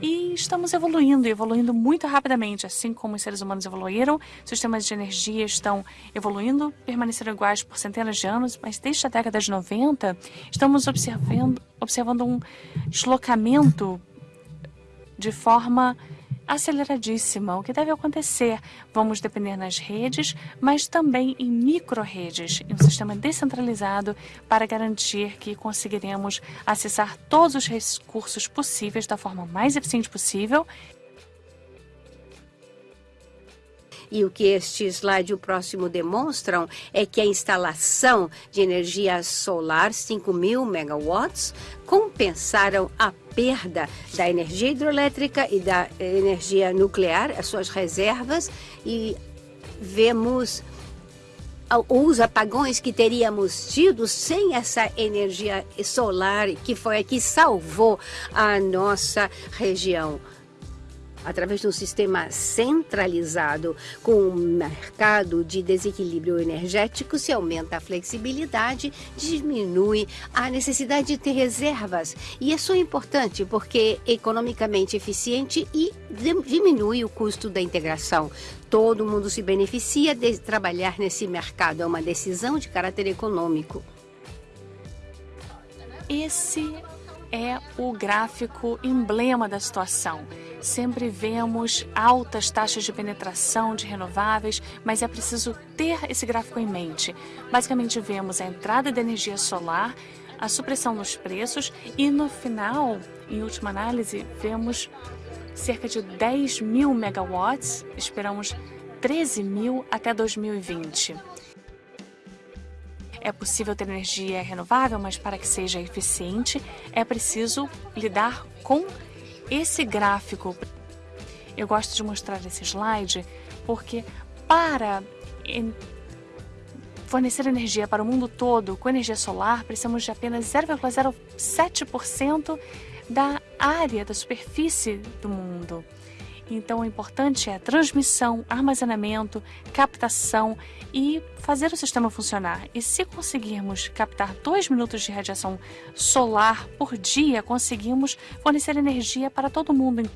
E estamos evoluindo, evoluindo muito rapidamente, assim como os seres humanos evoluíram, sistemas de energia estão evoluindo, permaneceram iguais por centenas de anos, mas desde a década de 90 estamos observando, observando um deslocamento de forma aceleradíssima. O que deve acontecer? Vamos depender nas redes, mas também em micro-redes, em um sistema descentralizado para garantir que conseguiremos acessar todos os recursos possíveis da forma mais eficiente possível E o que este slide e o próximo demonstram é que a instalação de energia solar, 5 mil megawatts, compensaram a perda da energia hidroelétrica e da energia nuclear, as suas reservas, e vemos os apagões que teríamos tido sem essa energia solar que foi a que salvou a nossa região através de um sistema centralizado com um mercado de desequilíbrio energético, se aumenta a flexibilidade, diminui a necessidade de ter reservas. E isso é importante porque é economicamente eficiente e diminui o custo da integração. Todo mundo se beneficia de trabalhar nesse mercado. É uma decisão de caráter econômico. Esse é o gráfico emblema da situação. Sempre vemos altas taxas de penetração de renováveis, mas é preciso ter esse gráfico em mente. Basicamente, vemos a entrada de energia solar, a supressão nos preços e, no final, em última análise, vemos cerca de 10 mil megawatts, esperamos 13 mil até 2020. É possível ter energia renovável, mas para que seja eficiente, é preciso lidar com esse gráfico. Eu gosto de mostrar esse slide porque para fornecer energia para o mundo todo com energia solar, precisamos de apenas 0,07% da área, da superfície do mundo. Então, o importante é transmissão, armazenamento, captação e fazer o sistema funcionar. E se conseguirmos captar 2 minutos de radiação solar por dia, conseguimos fornecer energia para todo mundo